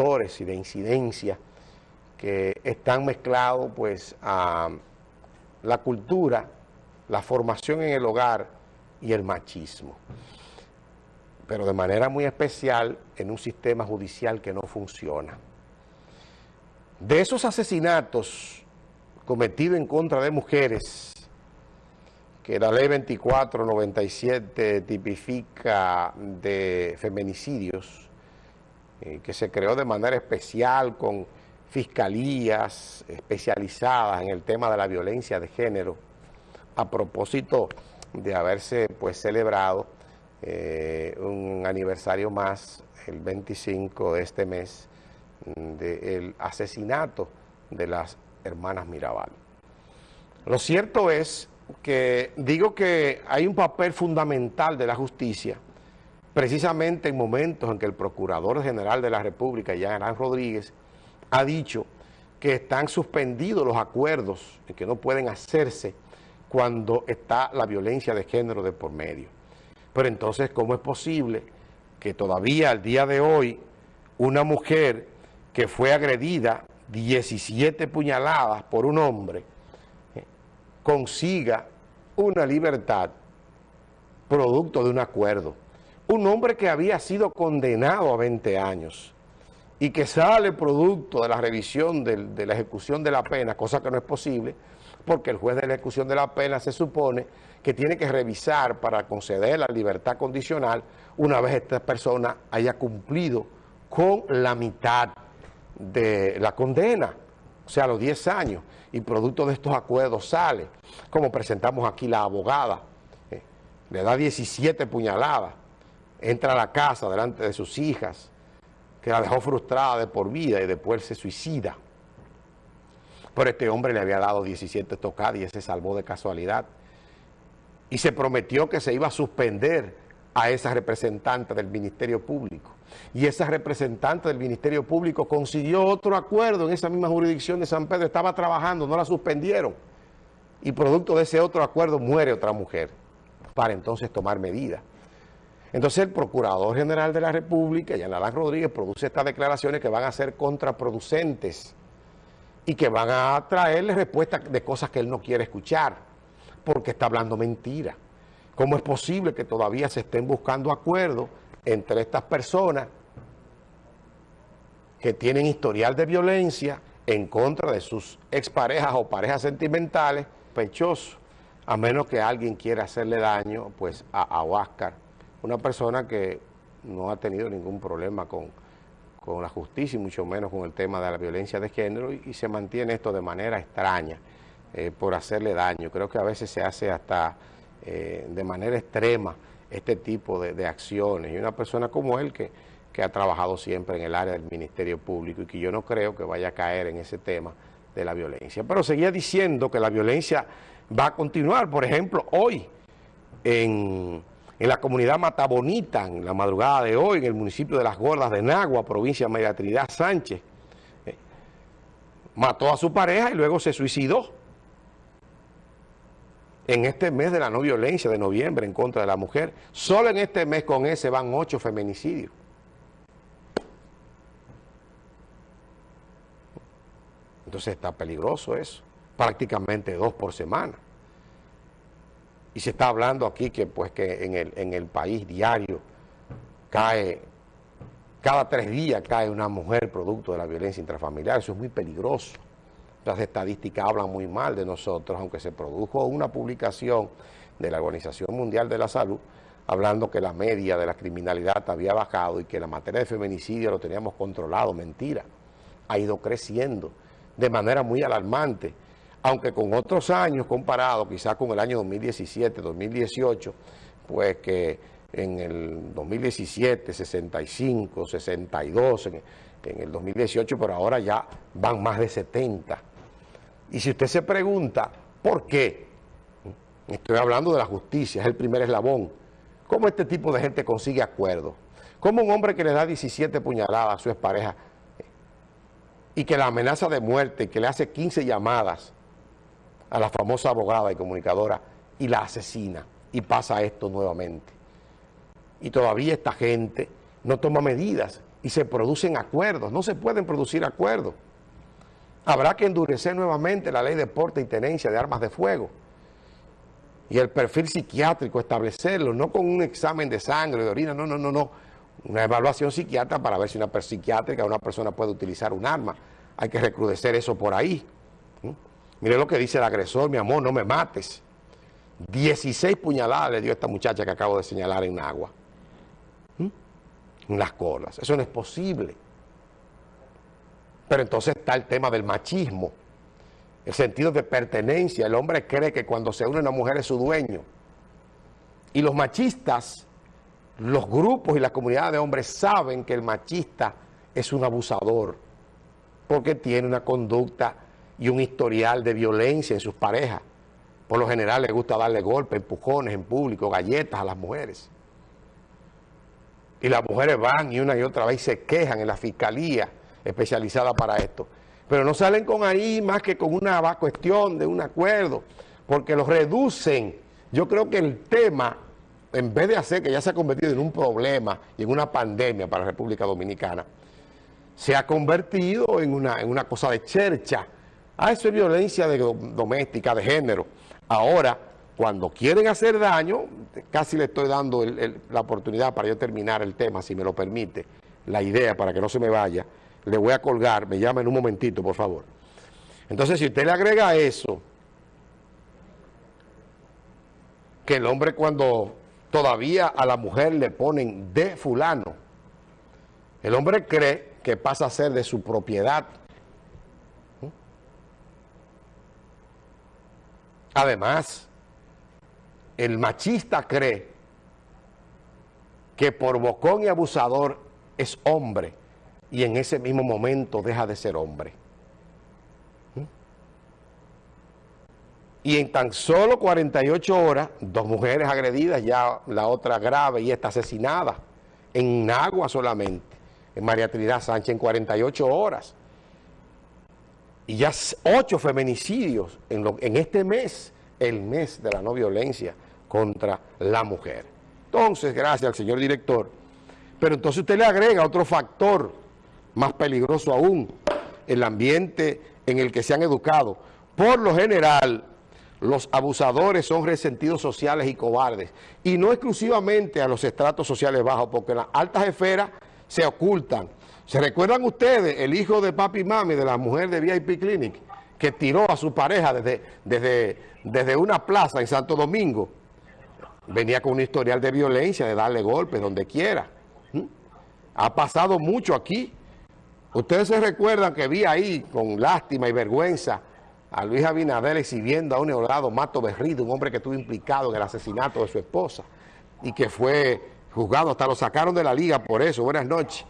factores y de incidencia que están mezclados pues a la cultura, la formación en el hogar y el machismo. Pero de manera muy especial en un sistema judicial que no funciona. De esos asesinatos cometidos en contra de mujeres, que la ley 2497 tipifica de feminicidios, eh, que se creó de manera especial con fiscalías especializadas en el tema de la violencia de género, a propósito de haberse pues celebrado eh, un aniversario más, el 25 de este mes, del asesinato de las hermanas Mirabal. Lo cierto es que digo que hay un papel fundamental de la justicia, precisamente en momentos en que el Procurador General de la República, Jean Rodríguez, ha dicho que están suspendidos los acuerdos y que no pueden hacerse cuando está la violencia de género de por medio. Pero entonces, ¿cómo es posible que todavía al día de hoy una mujer que fue agredida 17 puñaladas por un hombre eh, consiga una libertad producto de un acuerdo? Un hombre que había sido condenado a 20 años y que sale producto de la revisión de, la ejecución de la pena, cosa que no es posible, porque el juez de la ejecución de la pena se supone que tiene que revisar para conceder la libertad condicional una vez esta persona haya cumplido con la mitad de la condena, o sea, los 10 años, y producto de estos acuerdos sale, como presentamos aquí la abogada, eh, le da 17 puñaladas, entra a la casa delante de sus hijas, que la dejó frustrada de por vida y después se suicida. Pero este hombre le había dado 17 tocadas y se salvó de casualidad. Y se prometió que se iba a suspender a esa representante del Ministerio Público. Y esa representante del Ministerio Público consiguió otro acuerdo en esa misma jurisdicción de San Pedro. Estaba trabajando, no la suspendieron. Y producto de ese otro acuerdo muere otra mujer para entonces tomar medidas. Entonces el Procurador General de la República, Yanalán Rodríguez, produce estas declaraciones que van a ser contraproducentes y que van a traerle respuestas de cosas que él no quiere escuchar, porque está hablando mentira. ¿Cómo es posible que todavía se estén buscando acuerdos entre estas personas que tienen historial de violencia en contra de sus exparejas o parejas sentimentales, pechosos, a menos que alguien quiera hacerle daño pues a, a Oscar una persona que no ha tenido ningún problema con, la justicia y mucho menos con el tema de la violencia de género y, se mantiene esto de manera extraña eh, por hacerle daño. Creo que a veces se hace hasta eh, de manera extrema este tipo de, acciones y una persona como él que, que ha trabajado siempre en el área del Ministerio Público y que yo no creo que vaya a caer en ese tema de la violencia. Pero seguía diciendo que la violencia va a continuar. Por ejemplo, hoy en en la comunidad Matabonita, en la madrugada de hoy, en el municipio de Las Gordas de Nagua, provincia de María Trinidad Sánchez. Eh, mató a su pareja y luego se suicidó. En este mes de la no violencia de noviembre en contra de la mujer, solo en este mes con ese van ocho feminicidios. Entonces está peligroso eso, prácticamente dos por semana y se está hablando aquí que pues que en el, en el país diario cae, cada tres días cae una mujer producto de la violencia intrafamiliar, eso es muy peligroso. Las estadísticas hablan muy mal de nosotros, aunque se produjo una publicación de la Organización Mundial de la Salud hablando que la media de la criminalidad había bajado y que la materia de feminicidio lo teníamos controlado, mentira, ha ido creciendo de manera muy alarmante aunque con otros años comparados, quizás con el año 2017, 2018, pues que en el 2017, 65, 62, en, el 2018, pero ahora ya van más de 70. Y si usted se pregunta, ¿por qué? Estoy hablando de la justicia, es el primer eslabón. ¿Cómo este tipo de gente consigue acuerdo? ¿Cómo un hombre que le da 17 puñaladas a su expareja y que la amenaza de muerte, y que le hace 15 llamadas, a la famosa abogada y comunicadora y la asesina y pasa esto nuevamente. Y todavía esta gente no toma medidas y se producen acuerdos. No se pueden producir acuerdos. Habrá que endurecer nuevamente la ley de porte y tenencia de armas de fuego y el perfil psiquiátrico establecerlo, no con un examen de sangre, de orina, no, no, no, no. Una evaluación psiquiátrica para ver si una psiquiátrica una persona puede utilizar un arma. Hay que recrudecer eso por ahí. Mire lo que dice el agresor, mi amor, no me mates. 16 puñaladas le dio a esta muchacha que acabo de señalar en agua. En las colas. Eso no es posible. Pero entonces está el tema del machismo el sentido de pertenencia. El hombre cree que cuando se une una mujer es su dueño. Y los machistas, los grupos y la comunidad de hombres saben que el machista es un abusador porque tiene una conducta y un historial de violencia en sus parejas. Por lo general le gusta darle golpes, empujones en público, galletas a las mujeres. Y las mujeres van y una y otra vez se quejan en la fiscalía especializada para esto pero no salen con ahí más que con una cuestión de un acuerdo, porque los reducen. Yo creo que el tema, en vez de hacer que ya se ha convertido en un problema y en una pandemia para la República Dominicana, se ha convertido en una, en una cosa de chercha. Ah, eso es violencia doméstica, de género. Ahora, cuando quieren hacer daño, casi le estoy dando la oportunidad para yo terminar el tema, si me lo permite, la idea para que no se me vaya, le voy a colgar, me llama en un momentito, por favor. Entonces, si usted le agrega eso, que el hombre cuando todavía a la mujer le ponen de fulano, el hombre cree que pasa a ser de su propiedad. Además, el machista cree que por bocón y abusador es hombre y en ese mismo momento deja de ser hombre. ¿Mm? Y en tan solo 48 horas, dos mujeres agredidas, ya la otra grave y está asesinada, en agua solamente, en María Trinidad Sánchez en 48 horas. Y ya ocho feminicidios en, en este mes, el mes de la no violencia contra la mujer. Entonces, gracias al señor director, pero entonces usted le agrega otro factor más peligroso aún, el ambiente en el que se han educado. Por lo general, los abusadores son resentidos sociales y cobardes, y no exclusivamente a los estratos sociales bajos, porque las altas esferas se ocultan. ¿Se recuerdan ustedes el hijo de papi y mami de la mujer de VIP Clinic, que tiró a su pareja desde, desde, desde una plaza en Santo Domingo? Venía con un historial de violencia, de darle golpes donde quiera. ¿Mm? Ha pasado mucho aquí. Ustedes se recuerdan que vi ahí con lástima y vergüenza a Luis Abinader exhibiendo a un neolado Mato Berrido, un hombre que estuvo implicado en el asesinato de su esposa y que fue juzgado, hasta lo sacaron de la liga por eso. Buenas noches.